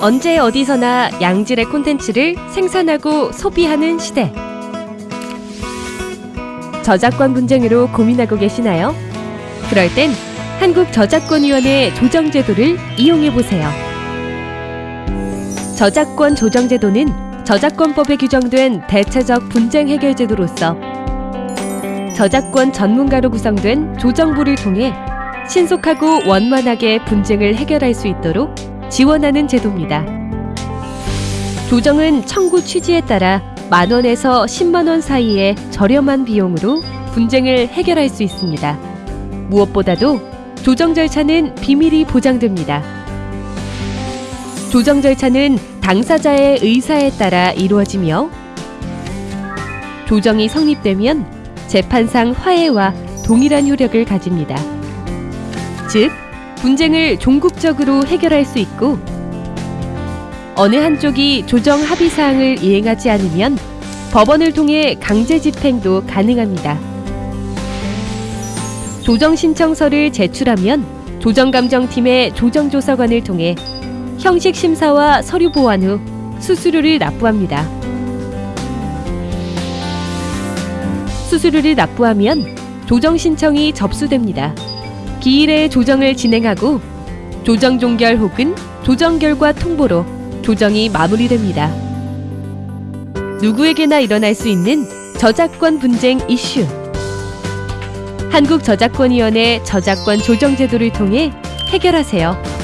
언제 어디서나 양질의 콘텐츠를 생산하고 소비하는 시대. 저작권 분쟁으로 고민하고 계시나요? 그럴 땐 한국저작권위원회 조정제도를 이용해 보세요. 저작권 조정제도는 저작권법에 규정된 대체적 분쟁 해결 제도로서 저작권 전문가로 구성된 조정부를 통해 신속하고 원만하게 분쟁을 해결할 수 있도록 지원하는 제도입니다. 조정은 청구 취지에 따라 만 원에서 10만 원 사이의 저렴한 비용으로 분쟁을 해결할 수 있습니다. 무엇보다도 조정 절차는 비밀이 보장됩니다. 조정 절차는 당사자의 의사에 따라 이루어지며 조정이 성립되면 재판상 화해와 동일한 효력을 가집니다. 즉, 분쟁을 종국적으로 해결할 수 있고 어느 한쪽이 조정 합의 사항을 이행하지 않으면 법원을 통해 강제 집행도 가능합니다. 조정 신청서를 제출하면 조정감정팀의 조정조사관을 통해 형식 심사와 서류 보완 후 수수료를 납부합니다. 수수료를 납부하면 조정 신청이 접수됩니다. 기일에 조정을 진행하고 조정 종결 혹은 조정 결과 통보로 조정이 마무리됩니다. 누구에게나 일어날 수 있는 저작권 분쟁 이슈. 한국저작권위원회 저작권 조정제도를 통해 해결하세요.